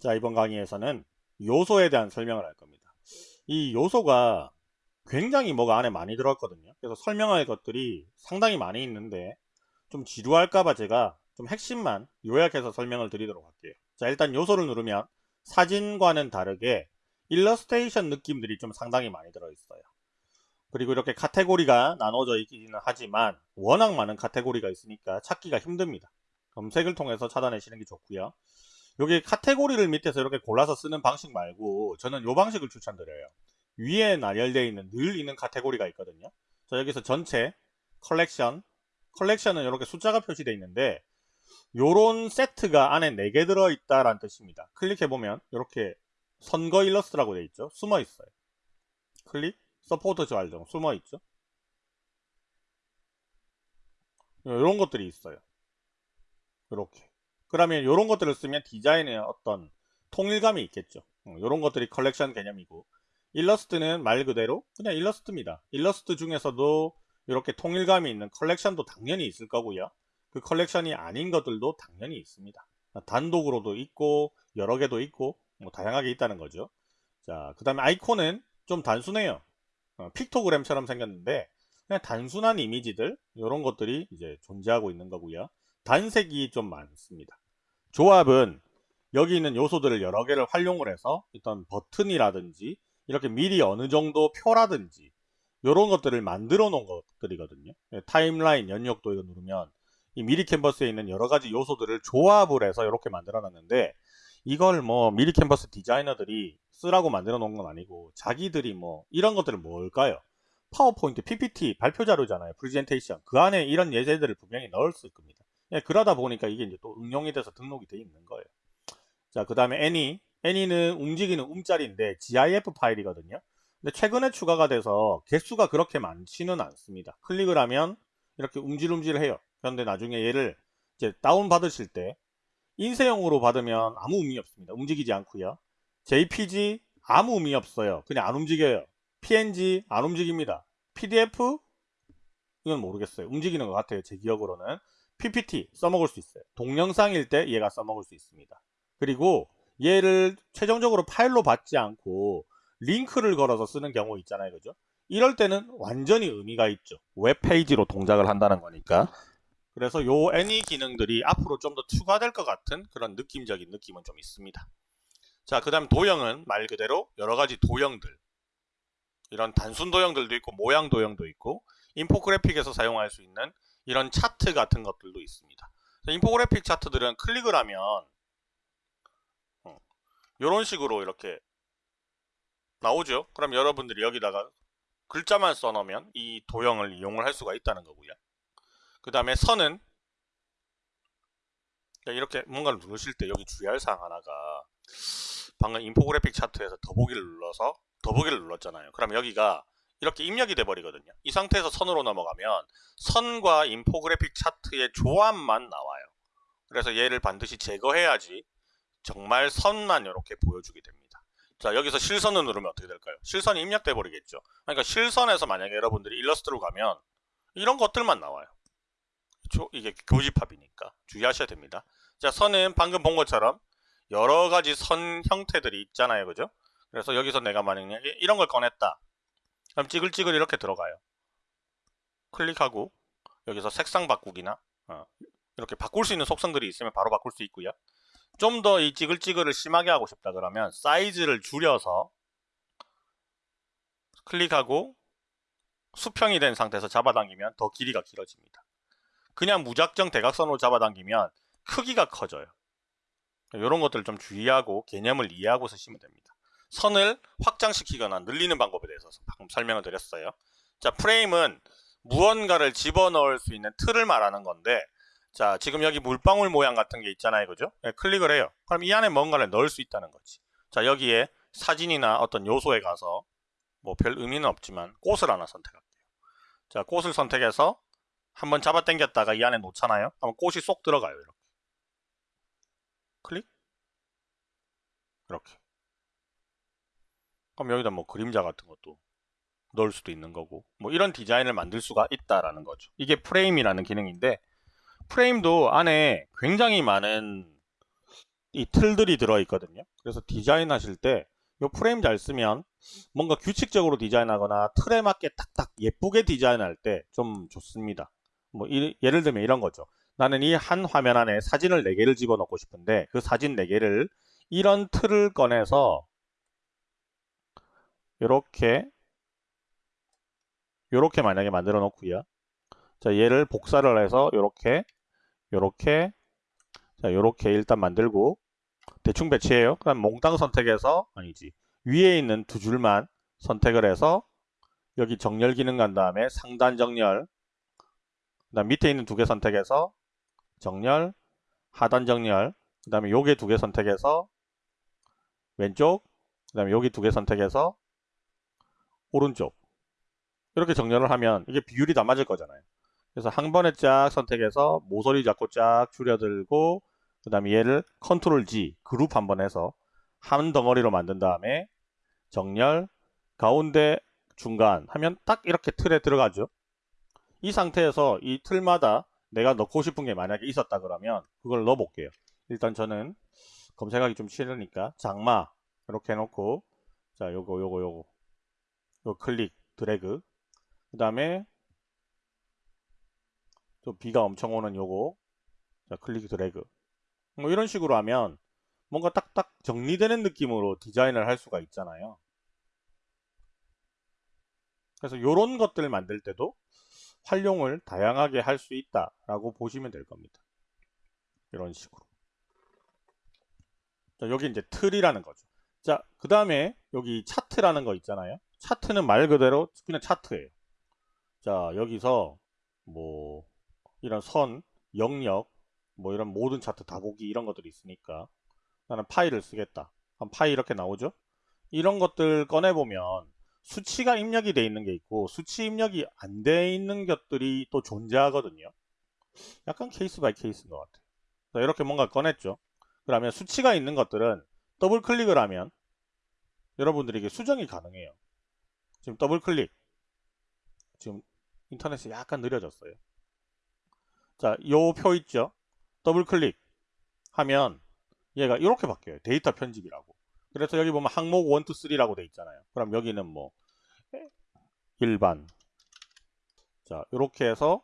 자 이번 강의에서는 요소에 대한 설명을 할 겁니다. 이 요소가 굉장히 뭐가 안에 많이 들어있거든요. 그래서 설명할 것들이 상당히 많이 있는데 좀 지루할까봐 제가 좀 핵심만 요약해서 설명을 드리도록 할게요. 자 일단 요소를 누르면 사진과는 다르게 일러스테이션 느낌들이 좀 상당히 많이 들어있어요. 그리고 이렇게 카테고리가 나눠져 있기는 하지만 워낙 많은 카테고리가 있으니까 찾기가 힘듭니다. 검색을 통해서 찾아내시는 게 좋고요. 여기 카테고리를 밑에서 이렇게 골라서 쓰는 방식 말고 저는 이 방식을 추천드려요. 위에 나열되어 있는 늘 있는 카테고리가 있거든요. 자 여기서 전체 컬렉션 컬렉션은 이렇게 숫자가 표시되어 있는데 요런 세트가 안에 4개 들어있다라는 뜻입니다. 클릭해보면 이렇게 선거 일러스트라고 되어 있죠. 숨어 있어요. 클릭 서포트 좌정 숨어 있죠. 이런 것들이 있어요. 이렇게 그러면 이런 것들을 쓰면 디자인에 어떤 통일감이 있겠죠. 이런 어, 것들이 컬렉션 개념이고 일러스트는 말 그대로 그냥 일러스트입니다. 일러스트 중에서도 이렇게 통일감이 있는 컬렉션도 당연히 있을 거고요. 그 컬렉션이 아닌 것들도 당연히 있습니다. 단독으로도 있고 여러 개도 있고 뭐 다양하게 있다는 거죠. 자, 그 다음에 아이콘은 좀 단순해요. 어, 픽토그램처럼 생겼는데 그냥 단순한 이미지들 이런 것들이 이제 존재하고 있는 거고요. 단색이 좀 많습니다. 조합은 여기 있는 요소들을 여러 개를 활용을 해서 어떤 버튼이라든지 이렇게 미리 어느 정도 표라든지 이런 것들을 만들어 놓은 것들이거든요. 예, 타임라인 연역도 이거 누르면 이 미리 캔버스에 있는 여러 가지 요소들을 조합을 해서 이렇게 만들어 놨는데 이걸 뭐 미리 캔버스 디자이너들이 쓰라고 만들어 놓은 건 아니고 자기들이 뭐 이런 것들은 뭘까요? 파워포인트, PPT, 발표 자료잖아요. 프리젠테이션. 그 안에 이런 예제들을 분명히 넣었을 겁니다. 예, 그러다 보니까 이게 이제 또 응용이 돼서 등록이 돼 있는 거예요. 자, 그 다음에 애니. 애니는 움직이는 움짤인데 GIF 파일이거든요. 근데 최근에 추가가 돼서 개수가 그렇게 많지는 않습니다. 클릭을 하면 이렇게 움찔움찔해요. 그런데 나중에 얘를 이제 다운 받으실 때 인쇄용으로 받으면 아무 의미 없습니다. 움직이지 않고요. JPG 아무 의미 없어요. 그냥 안 움직여요. PNG 안 움직입니다. PDF 이건 모르겠어요. 움직이는 것 같아요. 제 기억으로는. PPT 써먹을 수 있어요. 동영상일 때 얘가 써먹을 수 있습니다. 그리고 얘를 최종적으로 파일로 받지 않고 링크를 걸어서 쓰는 경우 있잖아요. 그죠? 이럴 때는 완전히 의미가 있죠. 웹페이지로 동작을 한다는 거니까. 그래서 요 any 기능들이 앞으로 좀 더 추가될 것 같은 그런 느낌적인 느낌은 좀 있습니다. 자, 그 다음 도형은 말 그대로 여러 가지 도형들. 이런 단순 도형들도 있고 모양 도형도 있고 인포그래픽에서 사용할 수 있는 이런 차트 같은 것들도 있습니다. 인포그래픽 차트들은 클릭을 하면 이런 어, 식으로 이렇게 나오죠. 그럼 여러분들이 여기다가 글자만 써놓으면 이 도형을 이용을 할 수가 있다는 거고요. 그 다음에 선은 이렇게 뭔가를 누르실 때 여기 주의할 사항 하나가 방금 인포그래픽 차트에서 더보기를 눌러서 더보기를 눌렀잖아요. 그럼 여기가 이렇게 입력이 돼 버리거든요. 이 상태에서 선으로 넘어가면 선과 인포그래픽 차트의 조합만 나와요. 그래서 얘를 반드시 제거해야지 정말 선만 이렇게 보여주게 됩니다. 자 여기서 실선을 누르면 어떻게 될까요? 실선이 입력돼 버리겠죠. 그러니까 실선에서 만약에 여러분들이 일러스트로 가면 이런 것들만 나와요. 이게 교집합이니까 주의하셔야 됩니다. 자 선은 방금 본 것처럼 여러 가지 선 형태들이 있잖아요. 그죠? 그래서 여기서 내가 만약에 이런 걸 꺼냈다. 그럼 찌글찌글 이렇게 들어가요. 클릭하고 여기서 색상 바꾸기나 어, 이렇게 바꿀 수 있는 속성들이 있으면 바로 바꿀 수 있고요. 좀 더 이 찌글찌글을 심하게 하고 싶다 그러면 사이즈를 줄여서 클릭하고 수평이 된 상태에서 잡아당기면 더 길이가 길어집니다. 그냥 무작정 대각선으로 잡아당기면 크기가 커져요. 이런 것들 좀 주의하고 개념을 이해하고 쓰시면 됩니다. 선을 확장시키거나 늘리는 방법에 대해서 방금 설명을 드렸어요. 자, 프레임은 무언가를 집어넣을 수 있는 틀을 말하는 건데 자, 지금 여기 물방울 모양 같은 게 있잖아요. 그죠? 네, 클릭을 해요. 그럼 이 안에 뭔가를 넣을 수 있다는 거지. 자, 여기에 사진이나 어떤 요소에 가서 뭐 별 의미는 없지만 꽃을 하나 선택할게요. 자, 꽃을 선택해서 한번 잡아 당겼다가 이 안에 놓잖아요. 그럼 꽃이 쏙 들어가요. 이렇게. 클릭. 이렇게. 그럼 여기다 뭐 그림자 같은 것도 넣을 수도 있는 거고 뭐 이런 디자인을 만들 수가 있다라는 거죠. 이게 프레임이라는 기능인데 프레임도 안에 굉장히 많은 이 틀들이 들어있거든요. 그래서 디자인 하실 때 이 프레임 잘 쓰면 뭔가 규칙적으로 디자인하거나 틀에 맞게 딱딱 예쁘게 디자인할 때 좀 좋습니다. 뭐 이- 예를 들면 이런 거죠. 나는 이 한 화면 안에 사진을 4개를 집어넣고 싶은데 그 사진 4개를 이런 틀을 꺼내서 이렇게 이렇게 만약에 만들어 놓고요. 자, 얘를 복사를 해서 이렇게 요렇게 자 요렇게 일단 만들고 대충 배치해요 그럼 몽땅 선택해서 아니지 위에 있는 두 줄만 선택을 해서 여기 정렬 기능 간 다음에 상단 정렬 그 다음 밑에 있는 두 개 선택해서 정렬 하단 정렬 그 다음에 요게 두 개 선택해서 왼쪽 그 다음에 여기 두 개 선택해서 오른쪽. 이렇게 정렬을 하면 이게 비율이 다 맞을 거잖아요. 그래서 한 번에 쫙 선택해서 모서리 잡고 쫙 줄여들고 그 다음에 얘를 컨트롤 G 그룹 한 번 해서 한 덩어리로 만든 다음에 정렬 가운데 중간 하면 딱 이렇게 틀에 들어가죠. 이 상태에서 이 틀마다 내가 넣고 싶은 게 만약에 있었다 그러면 그걸 넣어 볼게요. 일단 저는 검색하기 좀 싫으니까 장마 이렇게 해놓고 자 요거 요거 요거. 요 클릭 드래그. 그 다음에 또 비가 엄청 오는 요거. 자 클릭 드래그. 뭐 이런 식으로 하면 뭔가 딱딱 정리되는 느낌으로 디자인을 할 수가 있잖아요. 그래서 요런 것들 만들 때도 활용을 다양하게 할 수 있다 라고 보시면 될 겁니다. 이런 식으로. 자, 여기 이제 틀이라는 거죠. 자 그 다음에 여기 차트라는 거 있잖아요 차트는 말 그대로 그냥 차트예요 자 여기서 뭐 이런 선, 영역, 뭐 이런 모든 차트 다 보기 이런 것들이 있으니까 나는 파일을 쓰겠다. 그럼 파일 이렇게 나오죠? 이런 것들 꺼내보면 수치가 입력이 돼 있는 게 있고 수치 입력이 안 돼 있는 것들이 또 존재하거든요. 약간 case by case인 것 같아요. 자, 이렇게 뭔가 꺼냈죠. 그러면 수치가 있는 것들은 더블 클릭을 하면 여러분들에게 수정이 가능해요. 지금 더블 클릭. 지금 인터넷이 약간 느려졌어요. 자, 요 표 있죠? 더블 클릭 하면 얘가 이렇게 바뀌어요. 데이터 편집이라고. 그래서 여기 보면 항목 1, 2, 3라고 돼 있잖아요. 그럼 여기는 뭐 일반 자, 이렇게 해서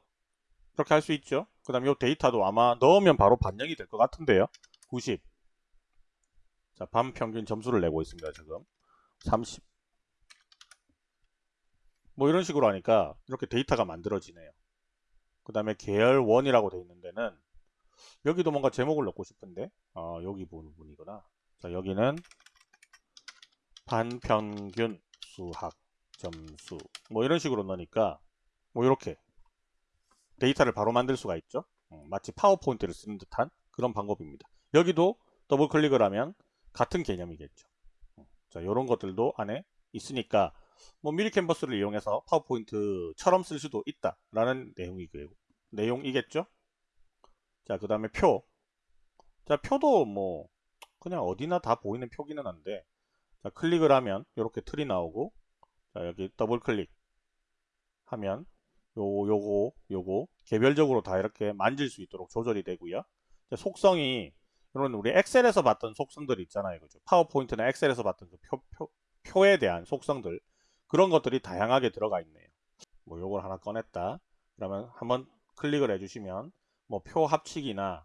이렇게 할 수 있죠. 그 다음 요 데이터도 아마 넣으면 바로 반영이 될 것 같은데요. 90 자, 반 평균 점수를 내고 있습니다. 지금 30 뭐 이런 식으로 하니까 이렇게 데이터가 만들어지네요. 그 다음에 계열 1이라고 되어 있는 데는 여기도 뭔가 제목을 넣고 싶은데 어, 여기 부분이구나. 자 여기는 반평균 수학 점수. 뭐 이런 식으로 넣으니까 뭐 이렇게 데이터를 바로 만들 수가 있죠? 음, 마치 파워포인트를 쓰는 듯한 그런 방법입니다. 여기도 더블 클릭을 하면 같은 개념이겠죠. 음, 자 이런 것들도 안에 있으니까 뭐 미리 캔버스를 이용해서 파워포인트처럼 쓸 수도 있다 라는 내용이 내용이겠죠? 자 그 다음에 표. 자 표도 뭐 그냥 어디나 다 보이는 표기는 한데 자 클릭을 하면 이렇게 틀이 나오고 자 여기 더블 클릭 하면 요 요거 요거 개별적으로 다 이렇게 만질 수 있도록 조절이 되고요. 자, 속성이 이런 우리 엑셀에서 봤던 속성들 있잖아요. 그죠? 파워포인트나 엑셀에서 봤던 그 표, 표, 표에 대한 속성들 그런 것들이 다양하게 들어가 있네요. 뭐 요걸 하나 꺼냈다. 그러면 한번 클릭을 해주시면 뭐 표 합치기나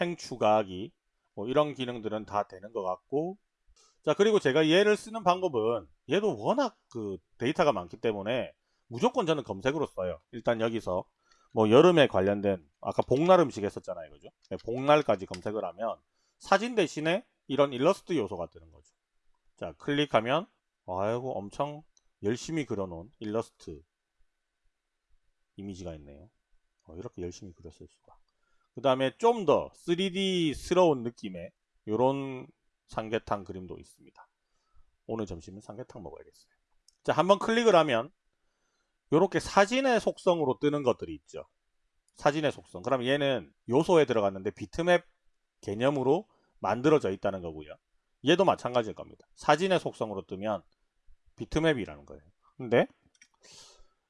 행 추가하기 뭐 이런 기능들은 다 되는 것 같고 자 그리고 제가 얘를 쓰는 방법은 얘도 워낙 그 데이터가 많기 때문에 무조건 저는 검색으로 써요. 일단 여기서 뭐 여름에 관련된 아까 복날 음식 했었잖아요. 그죠? 네, 복날까지 검색을 하면 사진 대신에 이런 일러스트 요소가 뜨는 거죠. 자 클릭하면 아이고 엄청 열심히 그려놓은 일러스트 이미지가 있네요. 어, 이렇게 열심히 그렸을 수가. 그 다음에 좀 더 3D스러운 느낌의 이런 삼계탕 그림도 있습니다. 오늘 점심은 삼계탕 먹어야겠어요. 자, 한번 클릭을 하면 이렇게 사진의 속성으로 뜨는 것들이 있죠. 사진의 속성. 그럼 얘는 요소에 들어갔는데 비트맵 개념으로 만들어져 있다는 거고요. 얘도 마찬가지일 겁니다. 사진의 속성으로 뜨면 비트맵이라는 거예요. 근데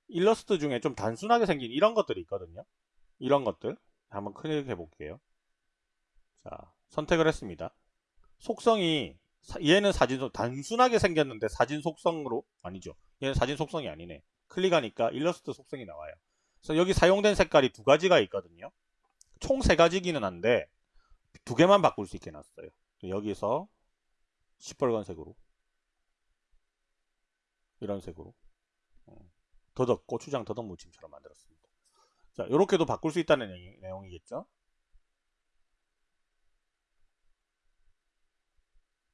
일러스트 중에 좀 단순하게 생긴 이런 것들이 있거든요. 이런 것들 한번 클릭해 볼게요. 자 선택을 했습니다. 속성이 사- 얘는 사진 속 단순하게 생겼는데 사진 속성으로 아니죠. 얘는 사진 속성이 아니네. 클릭하니까 일러스트 속성이 나와요. 그래서 여기 사용된 색깔이 두 가지가 있거든요. 총 세 가지기는 한데 두 개만 바꿀 수 있게 놨어요. 여기서 시뻘건색으로 이런 색으로 어, 더덕 고추장 더덕 무침처럼 만들었습니다. 자, 이렇게도 바꿀 수 있다는 내용- 내용이겠죠?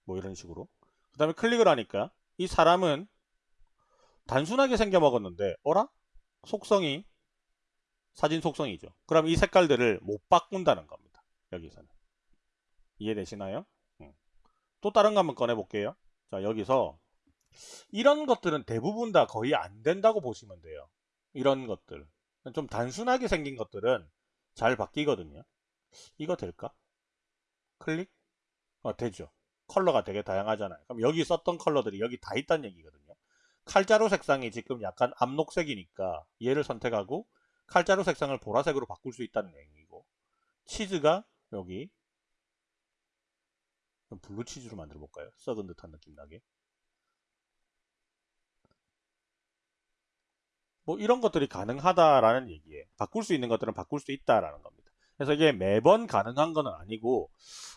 뭐 이런 식으로. 그 다음에 클릭을 하니까 이 사람은 단순하게 생겨 먹었는데 어라? 속성이 사진 속성이죠. 그럼 이 색깔들을 못 바꾼다는 겁니다. 여기서는. 이해되시나요? 음. 또 다른 거 한번 꺼내 볼게요. 자, 여기서 이런 것들은 대부분 다 거의 안 된다고 보시면 돼요. 이런 것들. 좀 단순하게 생긴 것들은 잘 바뀌거든요. 이거 될까? 클릭? 어, 되죠. 컬러가 되게 다양하잖아요. 그럼 여기 썼던 컬러들이 여기 다 있다는 얘기거든요. 칼자루 색상이 지금 약간 암록색이니까 얘를 선택하고 칼자루 색상을 보라색으로 바꿀 수 있다는 얘기고 치즈가 여기 블루 치즈로 만들어 볼까요? 썩은 듯한 느낌 나게. 뭐 이런 것들이 가능하다라는 얘기예요. 바꿀 수 있는 것들은 바꿀 수 있다라는 겁니다. 그래서 이게 매번 가능한 건 아니고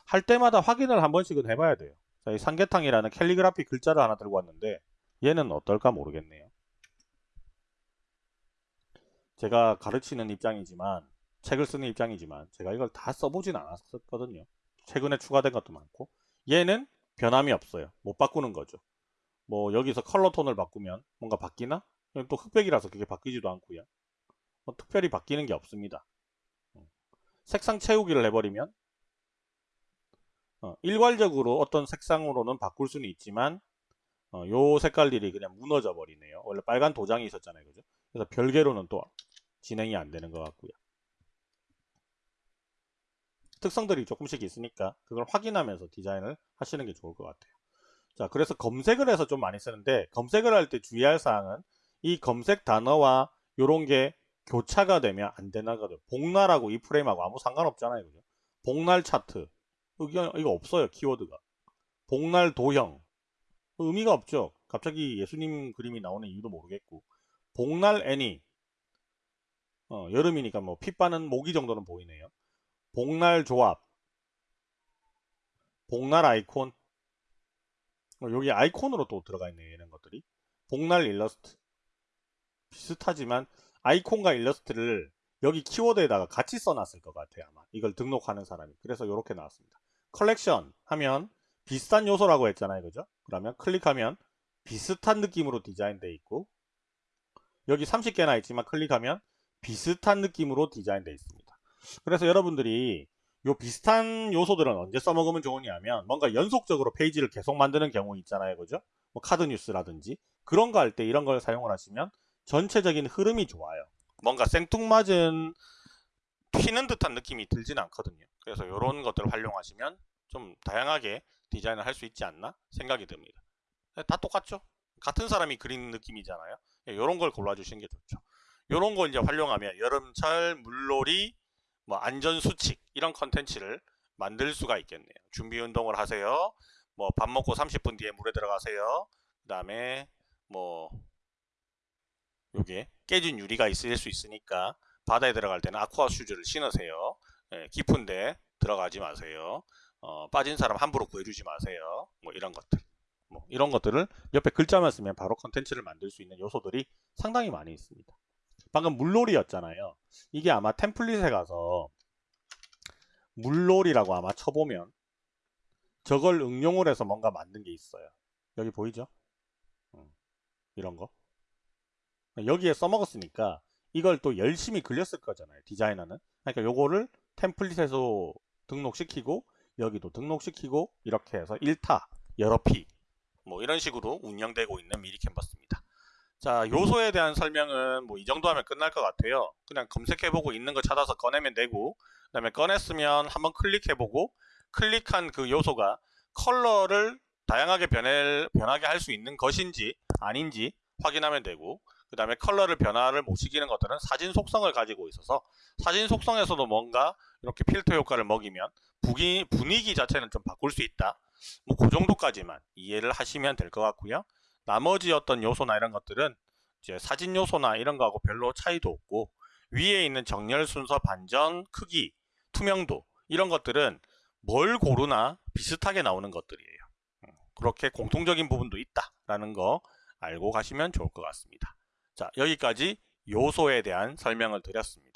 할 때마다 확인을 한 번씩은 해봐야 돼요. 자, 이 삼계탕이라는 캘리그라피 글자를 하나 들고 왔는데 얘는 어떨까 모르겠네요. 제가 가르치는 입장이지만 책을 쓰는 입장이지만 제가 이걸 다 써보진 않았었거든요. 최근에 추가된 것도 많고 얘는 변함이 없어요. 못 바꾸는 거죠. 뭐 여기서 컬러 톤을 바꾸면 뭔가 바뀌나? 또 흑백이라서 그게 바뀌지도 않고요. 뭐 특별히 바뀌는 게 없습니다. 음. 색상 채우기를 해버리면 어, 일괄적으로 어떤 색상으로는 바꿀 수는 있지만 어, 요 색깔들이 그냥 무너져 버리네요. 원래 빨간 도장이 있었잖아요. 그죠? 그래서 별개로는 또 진행이 안 되는 것 같고요. 특성들이 조금씩 있으니까 그걸 확인하면서 디자인을 하시는 게 좋을 것 같아요. 자, 그래서 검색을 해서 좀 많이 쓰는데 검색을 할 때 주의할 사항은 이 검색 단어와 요런 게 교차가 되면 안 되나거든. 복날하고 이 프레임하고 아무 상관없잖아요. 그죠? 복날 차트. 이거, 이거 없어요. 키워드가. 복날 도형. 의미가 없죠. 갑자기 예수님 그림이 나오는 이유도 모르겠고. 복날 애니. 어, 여름이니까 뭐 핏바는 모기 정도는 보이네요. 복날 조합. 복날 아이콘. 어, 여기 아이콘으로 또 들어가 있네요. 이런 것들이. 복날 일러스트. 비슷하지만 아이콘과 일러스트를 여기 키워드에다가 같이 써놨을 것 같아요. 아마 이걸 등록하는 사람이. 그래서 이렇게 나왔습니다. 컬렉션 하면 비슷한 요소라고 했잖아요. 그죠? 그러면 클릭하면 비슷한 느낌으로 디자인되어 있고 여기 30개나 있지만 클릭하면 비슷한 느낌으로 디자인되어 있습니다. 그래서 여러분들이 요 비슷한 요소들은 언제 써먹으면 좋으냐면 뭔가 연속적으로 페이지를 계속 만드는 경우 있잖아요. 그죠? 뭐 카드 뉴스라든지 그런 거 할 때 이런 걸 사용을 하시면 전체적인 흐름이 좋아요. 뭔가 생뚱맞은 튀는 듯한 느낌이 들진 않거든요. 그래서 이런 것들을 활용하시면 좀 다양하게 디자인을 할 수 있지 않나 생각이 듭니다. 다 똑같죠? 같은 사람이 그린 느낌이잖아요. 이런 걸 골라주시는 게 좋죠. 이런 걸 이제 활용하면 여름철 물놀이 뭐 안전수칙 이런 컨텐츠를 만들 수가 있겠네요. 준비 운동을 하세요. 뭐 밥 먹고 30분 뒤에 물에 들어가세요. 그 다음에 뭐 요게 깨진 유리가 있을 수 있으니까 바다에 들어갈 때는 아쿠아 슈즈를 신으세요. 예, 깊은데 들어가지 마세요. 어, 빠진 사람 함부로 구해주지 마세요. 뭐 이런 것들. 뭐 이런 것들을 옆에 글자만 쓰면 바로 컨텐츠를 만들 수 있는 요소들이 상당히 많이 있습니다. 방금 물놀이였잖아요. 이게 아마 템플릿에 가서 물놀이라고 아마 쳐보면 저걸 응용을 해서 뭔가 만든 게 있어요. 여기 보이죠? 음, 이런 거. 여기에 써먹었으니까 이걸 또 열심히 그렸을 거잖아요. 디자이너는. 그러니까 요거를 템플릿에서 등록시키고 여기도 등록시키고 이렇게 해서 1타 여러 피 뭐 이런 식으로 운영되고 있는 미리 캔버스입니다. 자 요소에 대한 설명은 뭐 이 정도 하면 끝날 것 같아요. 그냥 검색해보고 있는 거 찾아서 꺼내면 되고 그 다음에 꺼냈으면 한번 클릭해보고 클릭한 그 요소가 컬러를 다양하게 변해, 변하게 할 수 있는 것인지 아닌지 확인하면 되고 그 다음에 컬러를 변화를 못 시키는 것들은 사진 속성을 가지고 있어서 사진 속성에서도 뭔가 이렇게 필터 효과를 먹이면 분위기, 분위기 자체는 좀 바꿀 수 있다. 뭐 그 정도까지만 이해를 하시면 될 것 같고요. 나머지 어떤 요소나 이런 것들은 이제 사진 요소나 이런 거하고 별로 차이도 없고 위에 있는 정렬 순서 반전 크기 투명도 이런 것들은 뭘 고르나 비슷하게 나오는 것들이에요. 음, 그렇게 공통적인 부분도 있다라는 거 알고 가시면 좋을 것 같습니다. 자, 여기까지 요소에 대한 설명을 드렸습니다.